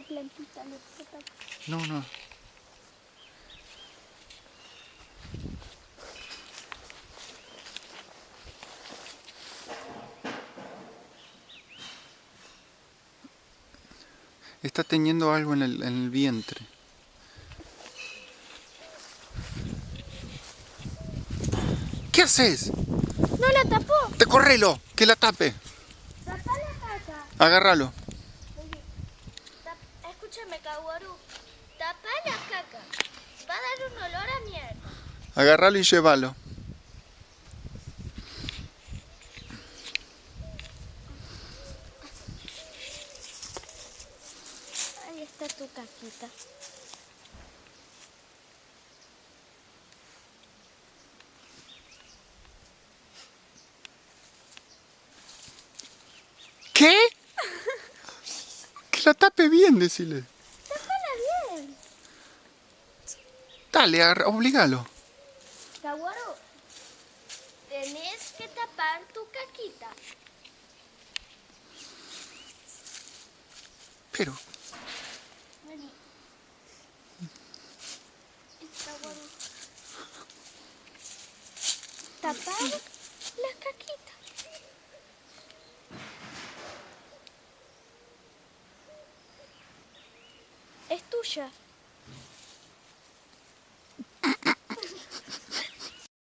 plantita, no No, no. Está teniendo algo en el, en el vientre. ¿Qué haces? No la tapó. ¡Te correlo! ¡Que la tape! Tapá la. Agárralo. Escúchame, Kaworu. Tapá la caca. Va a dar un olor a mierda. Agárralo y llévalo. Ahí está tu caquita. ¿Qué? Que la tape bien, decile. Tapala bien. Dale, agarra- obligalo. Kaworu, tenés que tapar tu caquita. Pero, Vení. Tapar la caquita. Es tuya.